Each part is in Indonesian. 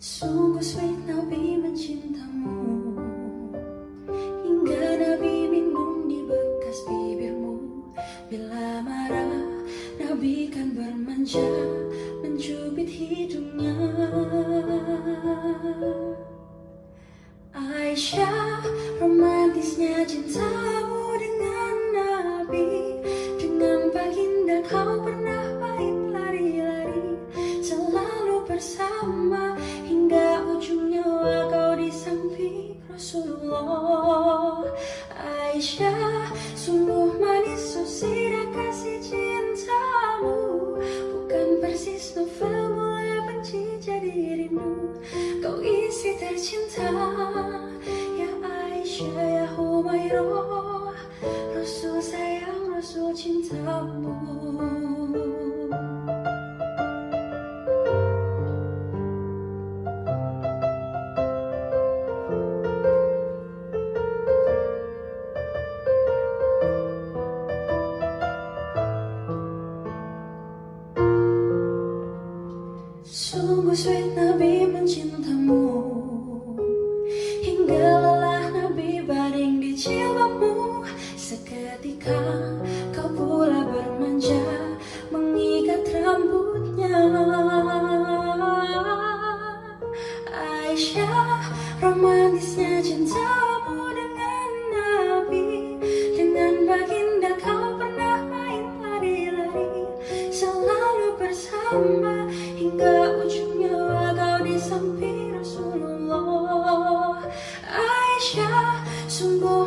Sungguh sweet now be mencintamu Rasulullah. Aisyah Sungguh manis susirah kasih cintamu. Bukan persis novel mulai benci jadi rindu. Kau isi tercinta Ya Aisyah ya Humairah. Rasul sayang Rasul cintamu. sweet. hingga ujung nyawa kau di samping Rasulullah. Aisyah sungguh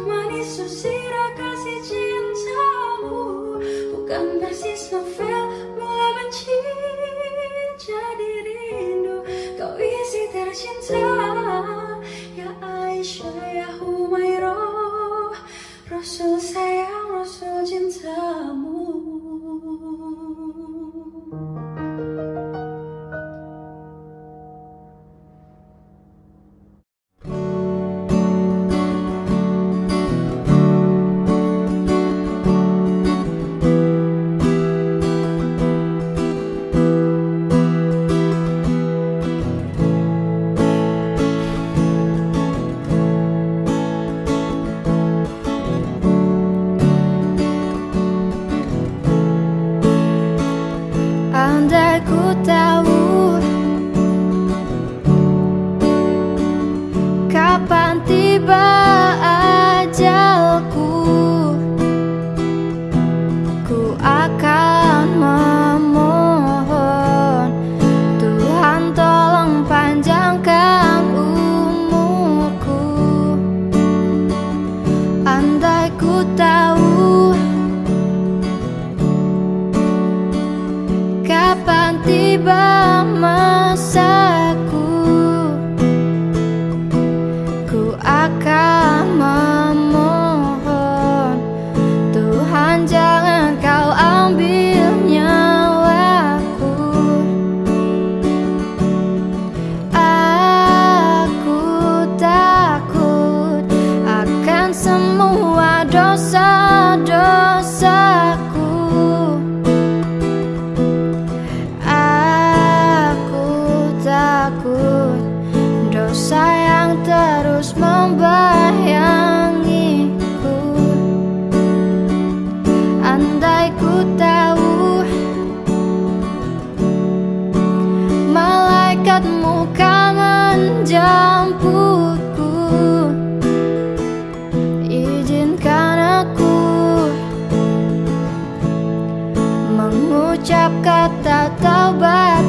kata taubat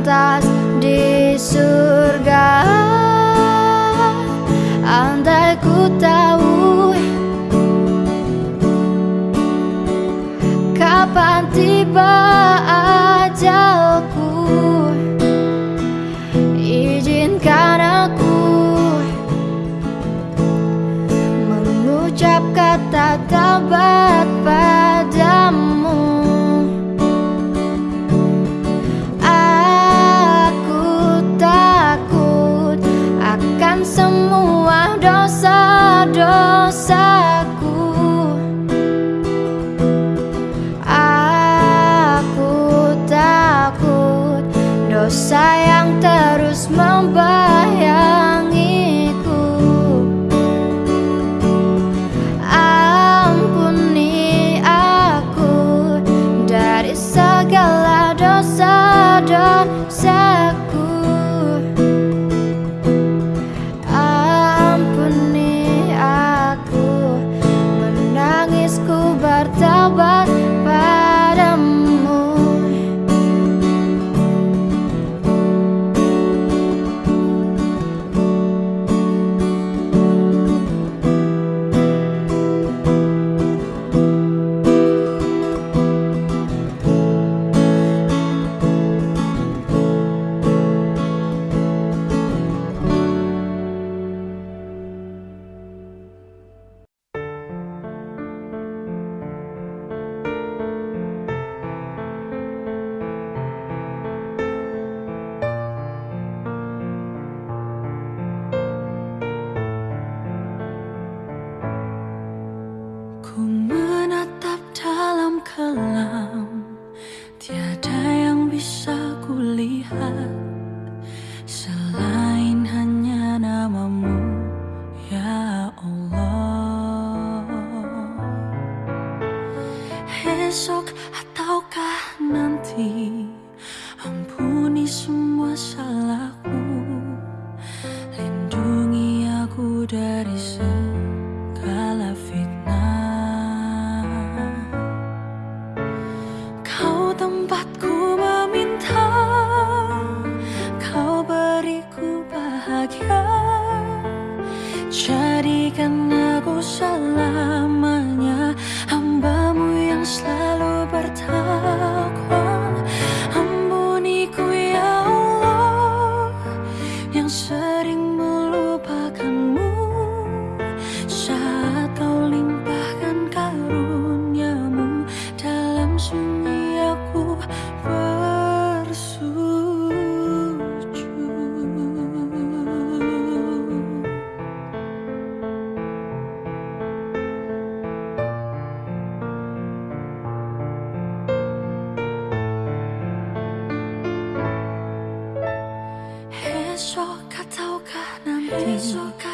pantas di surga. Andai ku tahu Kapan tiba ajalku Izinkan aku Mengucap kata tabah 你说。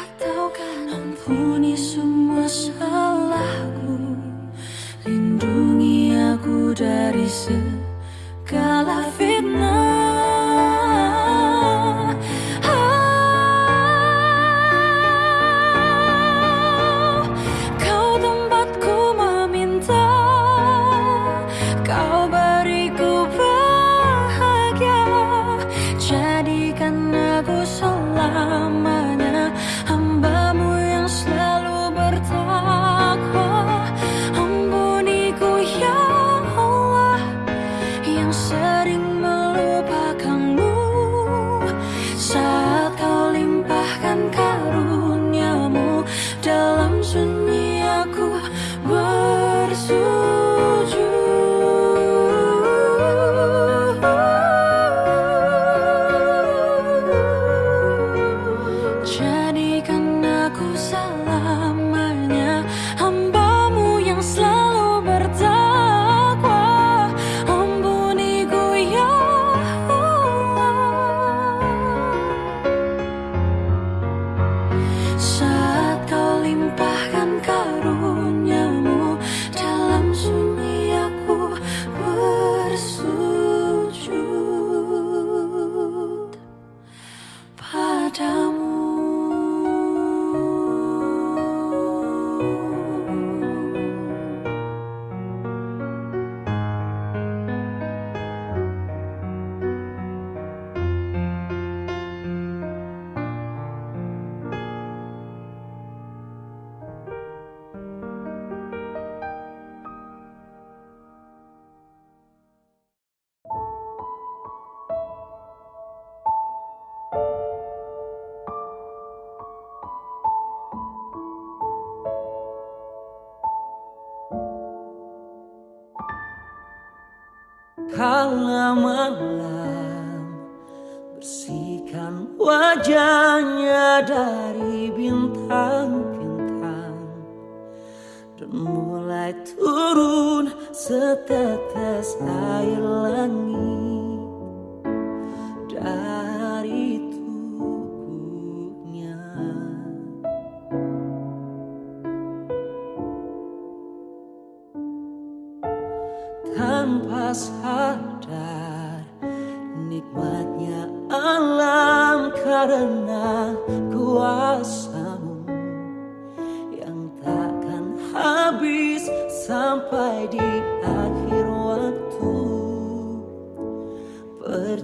malam Bersihkan wajahnya dari bintang-bintang. Dan mulai turun setetes air langit.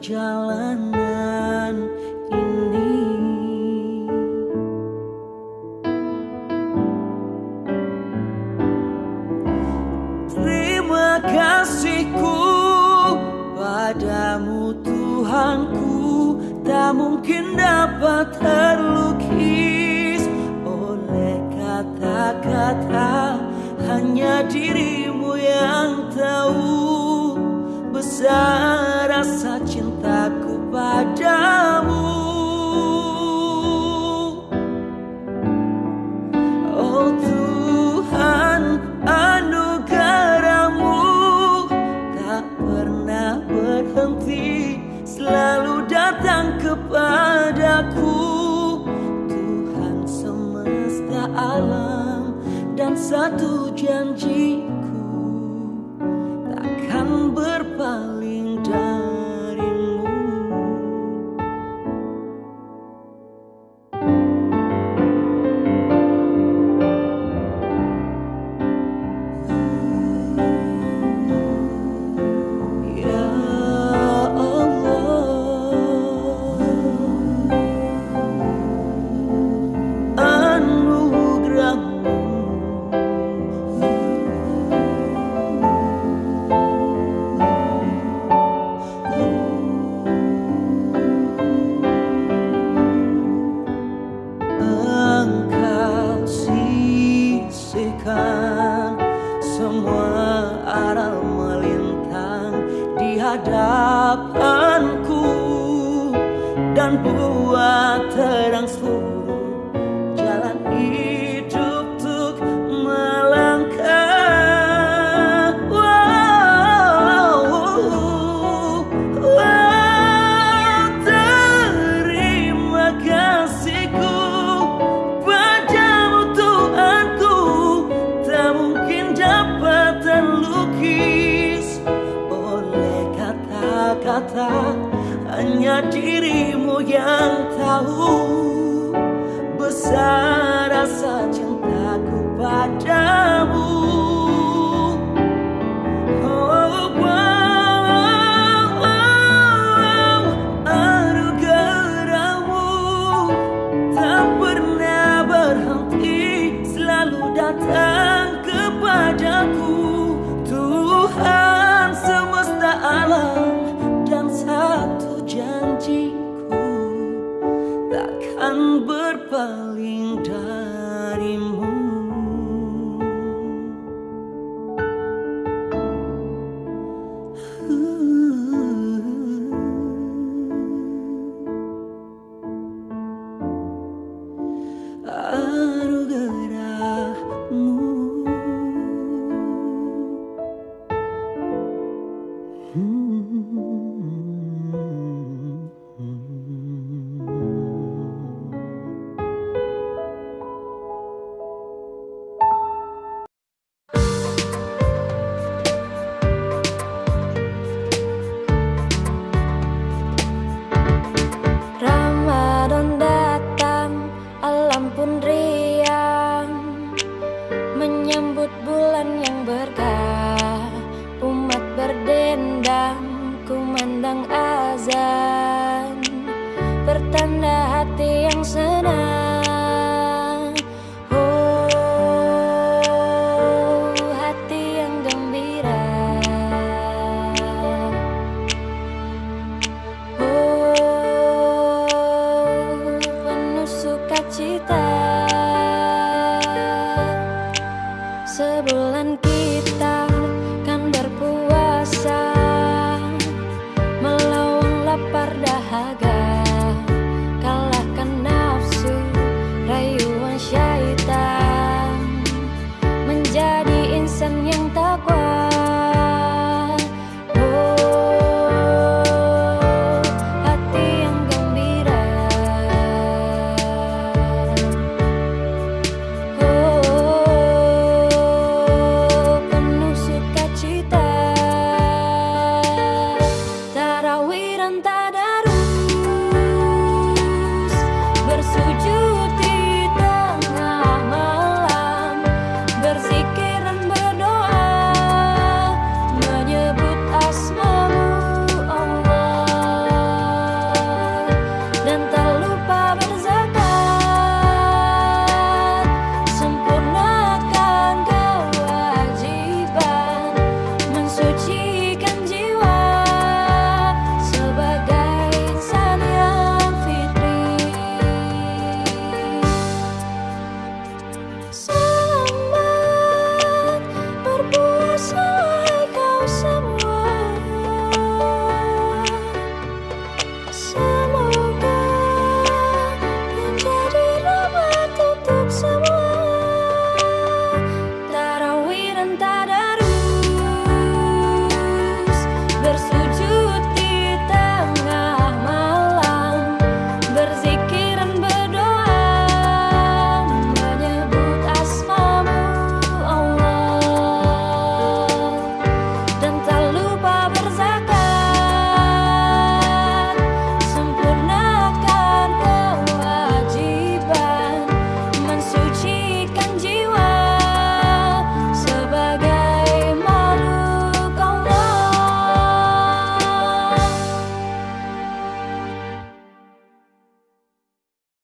perjalanan ini. Terima kasihku padamu Tuhanku. Tak mungkin dapat terlukis oleh kata-kata. Hanya dirimu yang tahu besar Up. Hanya dirimu yang tahu Besar rasa cintaku padamu. time.